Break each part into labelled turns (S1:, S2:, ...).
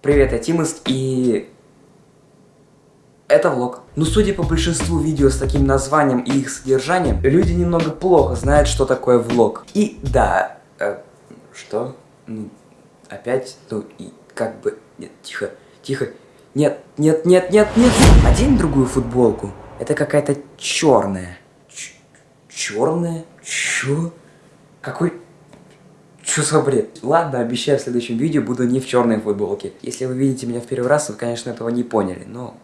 S1: Привет, я Тимус, и... Это влог. Но судя по большинству видео с таким названием и их содержанием, люди немного плохо знают, что такое влог. И да, э, что? Ну, опять, ну, и как бы... Нет, тихо, тихо. Нет, нет, нет, нет, нет. Одень другую футболку. Это какая-то черная. Черная? Чё? Какой... Что за бред? Ладно, обещаю, в следующем видео буду не в черной футболке. Если вы видите меня в первый раз, вы, конечно, этого не поняли, но...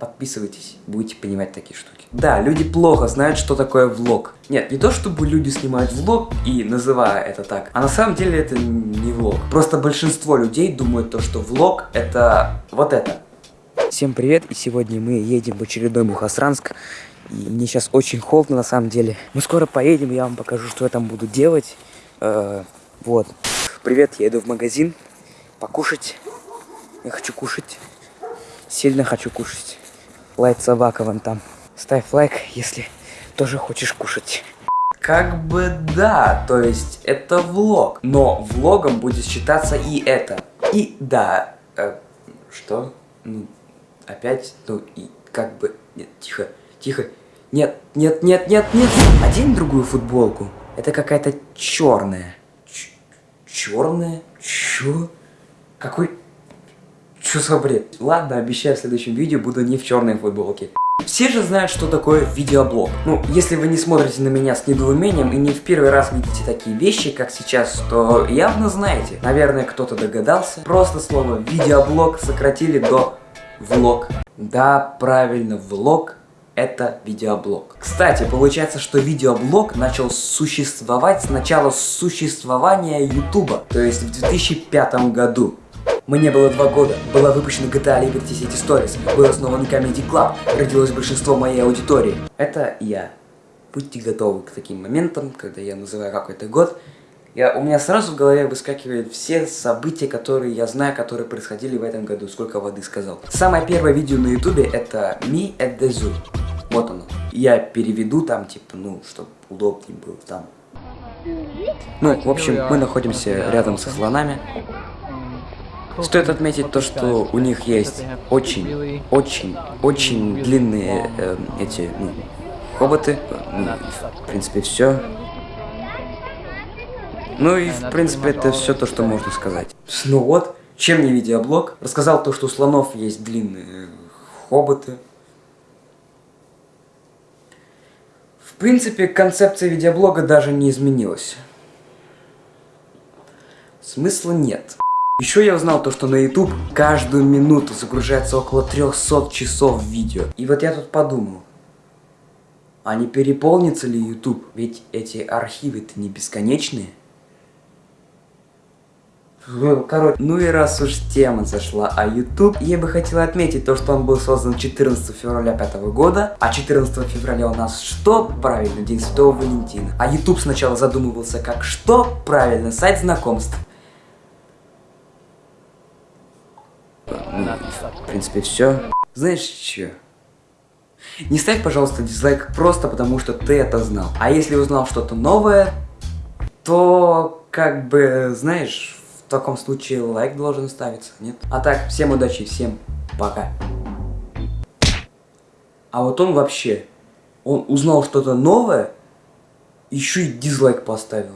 S1: Подписывайтесь, будете понимать такие штуки. Да, люди плохо знают, что такое влог. Нет, не то, чтобы люди снимают влог и называя это так, а на самом деле это не влог. Просто большинство людей думают то, что влог это вот это. Всем привет, и сегодня мы едем в очередной Мухосранск. И мне сейчас очень холодно на самом деле. Мы скоро поедем, я вам покажу, что я там буду делать. Э, вот. Привет, я иду в магазин покушать. Я хочу кушать. Сильно хочу кушать. Лайк собака вон там. Ставь лайк, если тоже хочешь кушать. Как бы да, то есть это влог. Но влогом будет считаться и это. И да, э, что? Ну, опять, ну и как бы... Нет, тихо, тихо. Нет, нет, нет, нет, нет. Одень другую футболку. Это какая-то черная. Черная? Чё? Какой... Чё за бред? Ладно, обещаю, в следующем видео буду не в черной футболке. Все же знают, что такое видеоблог. Ну, если вы не смотрите на меня с недоумением и не в первый раз видите такие вещи, как сейчас, то явно знаете. Наверное, кто-то догадался. Просто слово видеоблог сократили до влог. Да, правильно, влог это видеоблог. Кстати, получается, что видеоблог начал существовать с начала существования Ютуба, то есть в 2005 году. Мне было два года, была выпущена GTA Liberty City Stories, был основан Comedy Club, родилось большинство моей аудитории. Это я. Будьте готовы к таким моментам, когда я называю какой-то год, я, у меня сразу в голове выскакивают все события, которые я знаю, которые происходили в этом году, сколько воды сказал. Самое первое видео на ютубе это Me at the Zoo. Я переведу там, типа, ну, чтобы удобнее было там. Ну, в общем, мы находимся рядом со слонами. Стоит отметить то, что у них есть очень, очень, очень длинные э, эти, ну, хоботы. Ну, в принципе, все. Ну и, в принципе, это все то, что можно сказать. Ну вот, чем не видеоблог? Рассказал то, что у слонов есть длинные хоботы. В принципе, концепция видеоблога даже не изменилась. Смысла нет. Еще я узнал то, что на YouTube каждую минуту загружается около 300 часов видео. И вот я тут подумал, а не переполнится ли YouTube? Ведь эти архивы-то не бесконечные. Короче, ну и раз уж тема зашла о YouTube, я бы хотела отметить то, что он был создан 14 февраля 5 года, а 14 февраля у нас что? Правильно, День Святого Валентина. А YouTube сначала задумывался как что? Правильно, сайт знакомств. Ну, в принципе, все. Знаешь что? Не ставь, пожалуйста, дизлайк просто потому, что ты это знал. А если узнал что-то новое, то, как бы, знаешь, таком случае лайк должен ставиться, нет? А так, всем удачи, всем пока. А вот он вообще, он узнал что-то новое, еще и дизлайк поставил.